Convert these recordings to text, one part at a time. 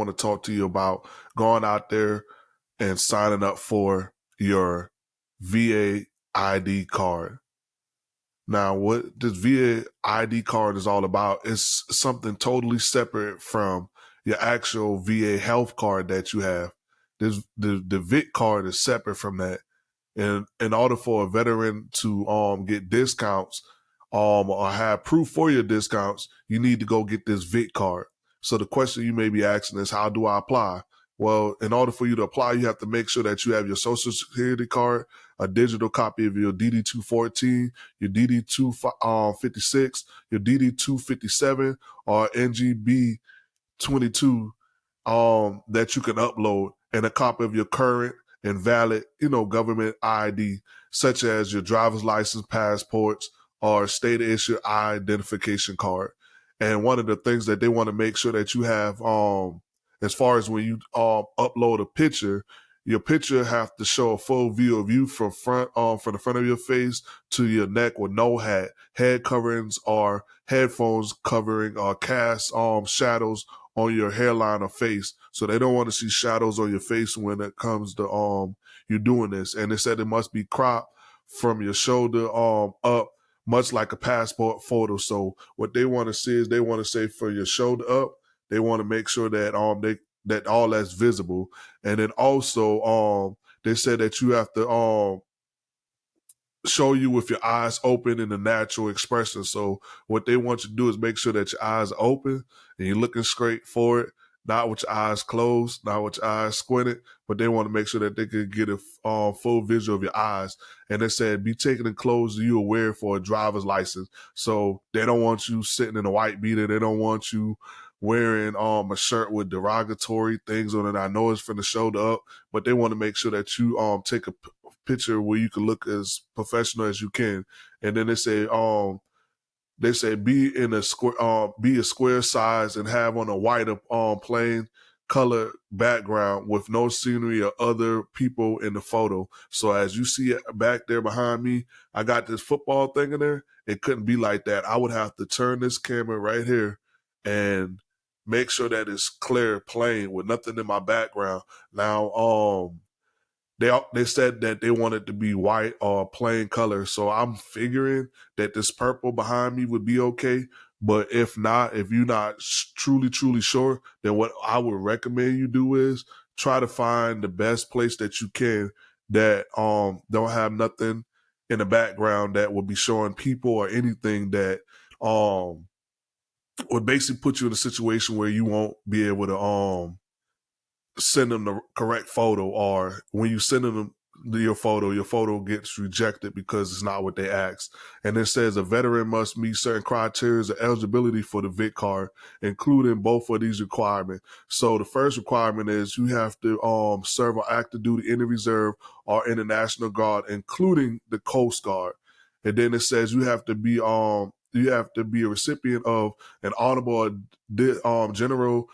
want to talk to you about going out there and signing up for your VA ID card. Now, what this VA ID card is all about is something totally separate from your actual VA health card that you have. This the the VIC card is separate from that. And in order for a veteran to um get discounts um or have proof for your discounts, you need to go get this VIC card. So the question you may be asking is, how do I apply? Well, in order for you to apply, you have to make sure that you have your social security card, a digital copy of your DD214, your DD256, your DD257, or NGB 22 um, that you can upload, and a copy of your current and valid, you know, government ID, such as your driver's license, passports, or state issued identification card. And one of the things that they want to make sure that you have, um, as far as when you um, upload a picture, your picture have to show a full view of you from front um from the front of your face to your neck with no hat. Head coverings or headphones covering or cast um shadows on your hairline or face. So they don't want to see shadows on your face when it comes to um you doing this. And they said it must be cropped from your shoulder um up much like a passport photo. So what they want to see is they want to say for your shoulder up, they want to make sure that um they that all that's visible. And then also um they said that you have to um show you with your eyes open in the natural expression. So what they want you to do is make sure that your eyes are open and you're looking straight for it not with your eyes closed, not with your eyes squinted, but they want to make sure that they can get a uh, full visual of your eyes. And they said, be taking the clothes you wear for a driver's license. So they don't want you sitting in a white beater. They don't want you wearing um a shirt with derogatory things on it. I know it's from the shoulder up, but they want to make sure that you um take a p- picture where you can look as professional as you can. And then they say, um, they say be in a square, uh, be a square size and have on a white, um, plain color background with no scenery or other people in the photo. So as you see it back there behind me, I got this football thing in there. It couldn't be like that. I would have to turn this camera right here and make sure that it's clear, plain, with nothing in my background. Now, um, they they said that they wanted to be white or plain color. So I'm figuring that this purple behind me would be okay. But if not, if you're not truly truly sure, then what I would recommend you do is try to find the best place that you can that um don't have nothing in the background that would be showing people or anything that um would basically put you in a situation where you won't be able to um send them the correct photo or when you send them your photo, your photo gets rejected because it's not what they asked. And it says a veteran must meet certain criteria of eligibility for the VIC card, including both of these requirements. So the first requirement is you have to um, serve on active duty in the reserve or in the National Guard, including the Coast Guard. And then it says you have to be um you have to be a recipient of an honorable um, general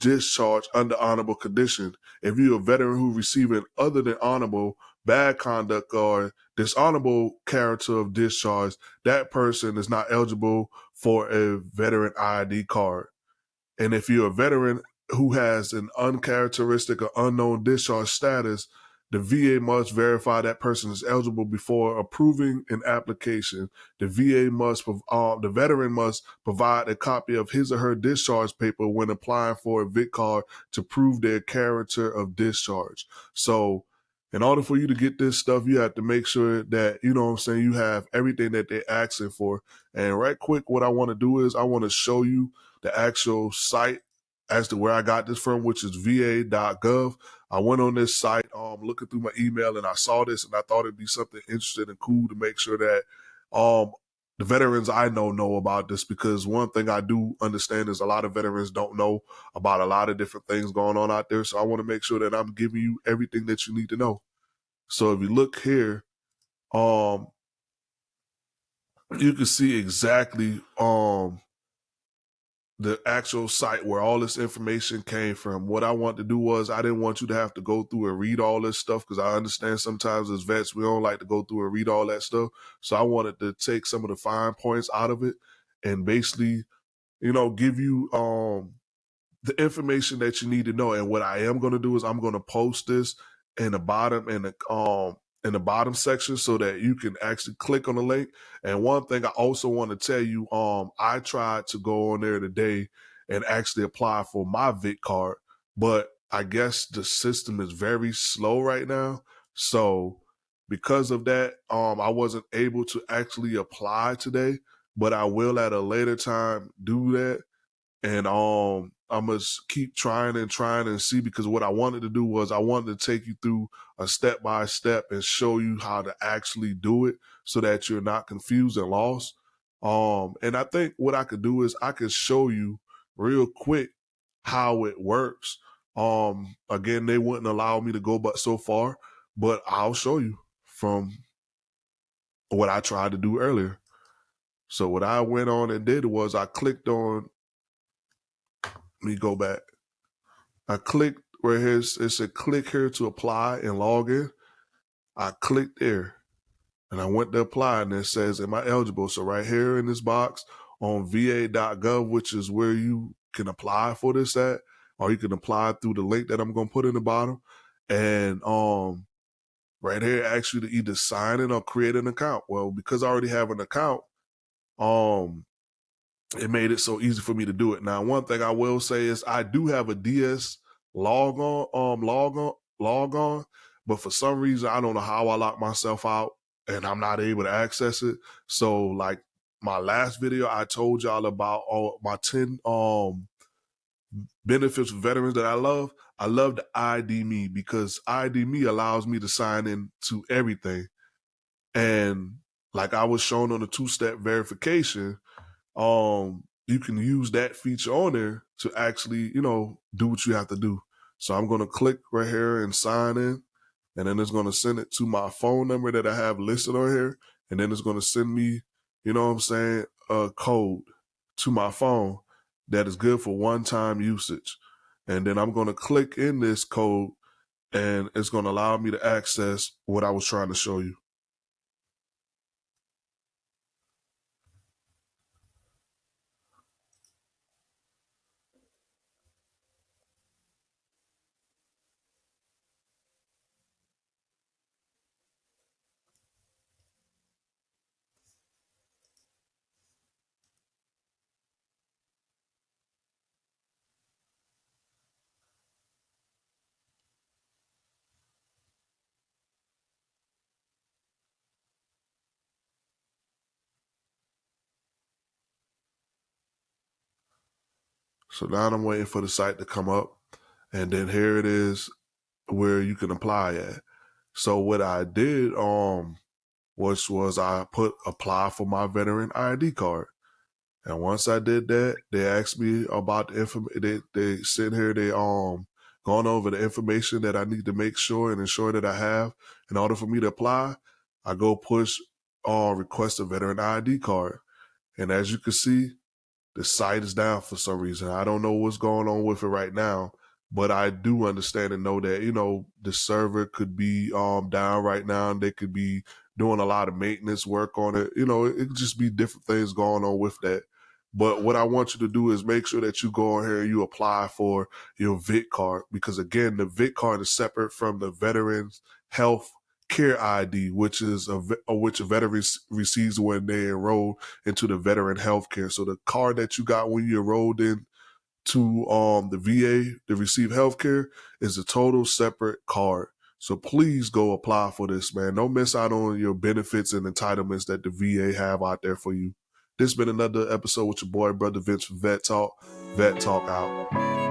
discharge under honorable condition. If you're a veteran who receiving other than honorable bad conduct or dishonorable character of discharge, that person is not eligible for a veteran ID card. And if you're a veteran who has an uncharacteristic or unknown discharge status, the VA must verify that person is eligible before approving an application. The VA must, uh, the veteran must provide a copy of his or her discharge paper when applying for a VIC card to prove their character of discharge. So, in order for you to get this stuff, you have to make sure that, you know what I'm saying, you have everything that they're asking for. And right quick, what I want to do is I want to show you the actual site as to where I got this from, which is va.gov. I went on this site, um, looking through my email, and I saw this, and I thought it'd be something interesting and cool to make sure that um, the veterans I know know about this because one thing I do understand is a lot of veterans don't know about a lot of different things going on out there. So I want to make sure that I'm giving you everything that you need to know. So if you look here, um, you can see exactly um the actual site where all this information came from. What I want to do was I didn't want you to have to go through and read all this stuff because I understand sometimes as vets we don't like to go through and read all that stuff. So I wanted to take some of the fine points out of it and basically, you know, give you um the information that you need to know. And what I am going to do is I'm going to post this in the bottom and the um in the bottom section so that you can actually click on the link. And one thing I also want to tell you, um, I tried to go on there today and actually apply for my VIC card, but I guess the system is very slow right now. So because of that, um, I wasn't able to actually apply today, but I will at a later time do that. And um, I must keep trying and trying and see because what I wanted to do was I wanted to take you through a step by step and show you how to actually do it so that you're not confused and lost. Um, and I think what I could do is I could show you real quick how it works. Um, again, they wouldn't allow me to go but so far, but I'll show you from what I tried to do earlier. So what I went on and did was I clicked on me go back. I clicked where his it said click here to apply and log in. I clicked there and I went to apply and it says, Am I eligible? So right here in this box on va.gov, which is where you can apply for this at, or you can apply through the link that I'm gonna put in the bottom. And um right here asks you to either sign in or create an account. Well, because I already have an account, um it made it so easy for me to do it. Now, one thing I will say is I do have a DS log on, um, log on, log on, but for some reason I don't know how I lock myself out and I'm not able to access it. So, like my last video, I told y'all about all my ten um benefits for veterans that I love. I love the ID.me because ID.me allows me to sign in to everything, and like I was shown on the two step verification um, you can use that feature on there to actually, you know, do what you have to do. So I'm going to click right here and sign in. And then it's going to send it to my phone number that I have listed on here. And then it's going to send me, you know what I'm saying, a code to my phone that is good for one time usage. And then I'm going to click in this code and it's going to allow me to access what I was trying to show you. So now I'm waiting for the site to come up. And then here it is where you can apply at. So what I did, um, was was I put apply for my veteran ID card. And once I did that, they asked me about the information. They they sit here, they um gone over the information that I need to make sure and ensure that I have in order for me to apply. I go push uh request a veteran ID card. And as you can see, the site is down for some reason. I don't know what's going on with it right now, but I do understand and know that, you know, the server could be um down right now and they could be doing a lot of maintenance work on it. You know, it, could just be different things going on with that. But what I want you to do is make sure that you go on here and you apply for your VIC card because again, the VIC card is separate from the Veterans Health Care ID, which is a which a veteran receives when they enroll into the veteran health care. So the card that you got when you enrolled in to um the VA to receive health care is a total separate card. So please go apply for this, man. Don't miss out on your benefits and entitlements that the VA have out there for you. This has been another episode with your boy, Brother Vince from Vet Talk. Vet Talk out.